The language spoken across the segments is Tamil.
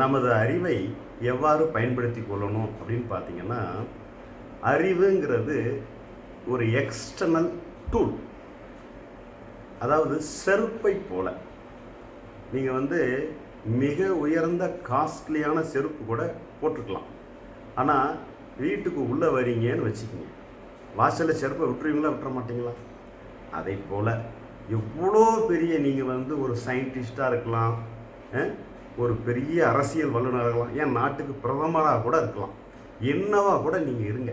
நமது அறிவை எவ்வாறு பயன்படுத்தி கொள்ளணும் அப்படின்னு பார்த்தீங்கன்னா அறிவுங்கிறது ஒரு எக்ஸ்டர்னல் டூல் அதாவது செருப்பை போல. நீங்கள் வந்து மிக உயர்ந்த காஸ்ட்லியான செருப்பு கூட போட்டிருக்கலாம் ஆனால் வீட்டுக்கு உள்ளே வரீங்கன்னு வச்சுக்கோங்க. வாசலில் செருப்பை விட்டுருவீங்களா விட்டுற மாட்டிங்களா? அதை போல் எவ்வளோ பெரிய நீங்கள் வந்து ஒரு சயின்டிஸ்டாக இருக்கலாம் ஒரு பெரிய அரசியல் வல்லுநராக இருக்கலாம். ஏன்? நாட்டுக்கு பிரதமராக கூட இருக்கலாம். என்னவா கூட நீங்கள் இருங்க.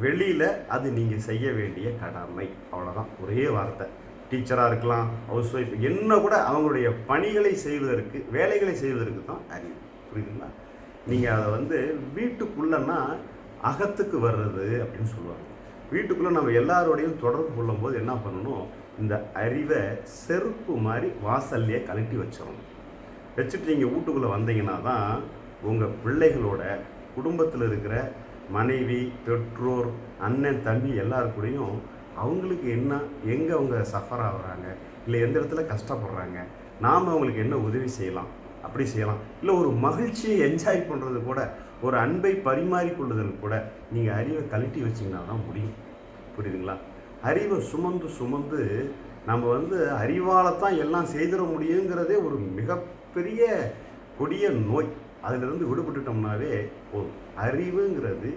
வெளியில் அது நீங்கள் செய்ய வேண்டிய கடமை. அவ்வளோதான் ஒரே வார்த்தை. டீச்சராக இருக்கலாம் ஹவுஸ் ஒய்ஃப் என்ன கூட அவங்களுடைய பணிகளை செய்வதற்கு வேலைகளை செய்வதற்கு தான் அறிவு. புரியுதுங்களா? நீங்கள் அதை வந்து வீட்டுக்குள்ளன்னா அகத்துக்கு வர்றது அப்படின்னு சொல்லுவாங்க. வீட்டுக்குள்ளே நம்ம எல்லாரோடையும் தொடர்பு கொள்ளும்போது என்ன பண்ணணும்? இந்த அறிவை செருப்பு மாதிரி வாசல்லையே கழட்டி வச்சிடணும். வச்சுட்டு நீங்கள் வீட்டுக்குள்ளே வந்தீங்கன்னா தான் உங்கள் பிள்ளைகளோட குடும்பத்தில் இருக்கிற மனைவி பெற்றோர் அண்ணன் தம்பி எல்லாருக்கூடையும் அவங்களுக்கு என்ன எங்கே அவங்க சஃபர் ஆகுறாங்க இல்லை எந்த இடத்துல கஷ்டப்படுறாங்க நாம் அவங்களுக்கு என்ன உதவி செய்யலாம் அப்படி செய்யலாம். இல்லை ஒரு மகிழ்ச்சியை என்ஜாய் பண்ணுறது கூட ஒரு அன்பை பரிமாறிக்கொள்ளுதல் கூட நீங்கள் அறிவை கழட்டி வச்சிங்கன்னா தான் முடியும். புரியுதுங்களா? அறிவை சுமந்து சுமந்து நம்ம வந்து அறிவால் தான் எல்லாம் செய்திட முடியுங்கிறதே ஒரு மிகப்பெரிய கொடிய நோய். அதிலிருந்து விடுபட்டுட்டோம்னாவே போதும். அறிவுங்கிறது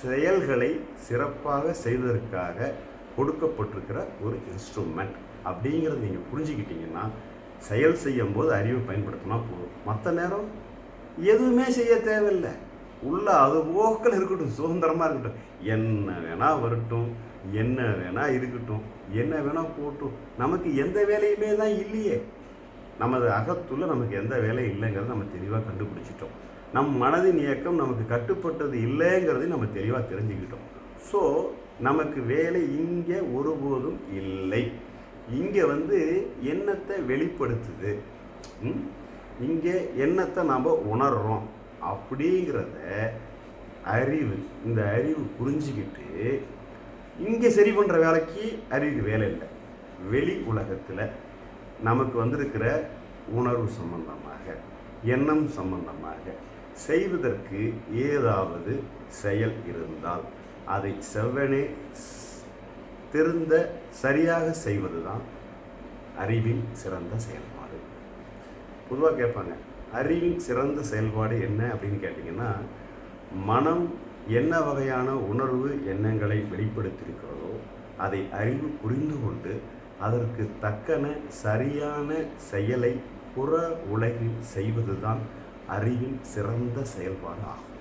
செயல்களை சிறப்பாக செய்வதற்காக கொடுக்கப்பட்டிருக்கிற ஒரு இன்ஸ்ட்ருமெண்ட் அப்படிங்கிறத நீங்கள் புரிஞ்சுக்கிட்டீங்கன்னா செயல் செய்யும்போது அறிவை பயன்படுத்தினா போதும். மற்ற நேரம் எதுவுமே செய்ய தேவையில்லை. உள்ள அது போக்கள் இருக்கட்டும் சுதந்திரமாக இருக்கட்டும். என்ன வேணால் வரட்டும் என்ன வேணால் இருக்கட்டும் என்ன வேணால் போட்டும். நமக்கு எந்த வேலையுமே தான் இல்லையே. நமது அகத்துள்ள நமக்கு எந்த வேலையும் இல்லைங்கிறத நம்ம தெளிவாக கண்டுபிடிச்சிட்டோம். நம் மனதின் இயக்கம் நமக்கு கட்டுப்பட்டது இல்லைங்கிறதையும் நம்ம தெளிவாக தெரிஞ்சுக்கிட்டோம். ஸோ நமக்கு வேலை இங்கே ஒருபோதும் இல்லை. இங்கே வந்து எண்ணத்தை வெளிப்படுத்துது? இங்கே எண்ணத்தை நாம் உணர்கிறோம் அப்படிங்கிறத அறிவு இந்த அறிவு புரிஞ்சுக்கிட்டு இங்கே சரி பண்ணுற வேலைக்கு அறிவுக்கு வேலை இல்லை. வெளி உலகத்தில் நமக்கு வந்திருக்கிற உணர்வு சம்பந்தமாக எண்ணம் சம்பந்தமாக செய்வதற்கு ஏதாவது செயல் இருந்தால் அதை செவ்வனே தெரிந்த சரியாக செய்வது தான் அறிவின் சிறந்த செயல்பாடு. பொதுவாக கேட்பாங்க அறிவின் சிறந்த செயல்பாடு என்ன அப்படின்னு கேட்டிங்கன்னா மனம் என்ன வகையான உணர்வு எண்ணங்களை வெளிப்படுத்தியிருக்கிறதோ அதை அறிவு புரிந்து கொண்டு அதற்கு தக்கன சரியான செயலை புற உலகில் செய்வதுதான் அறிவின் சிறந்த செயல்பாடு ஆகும்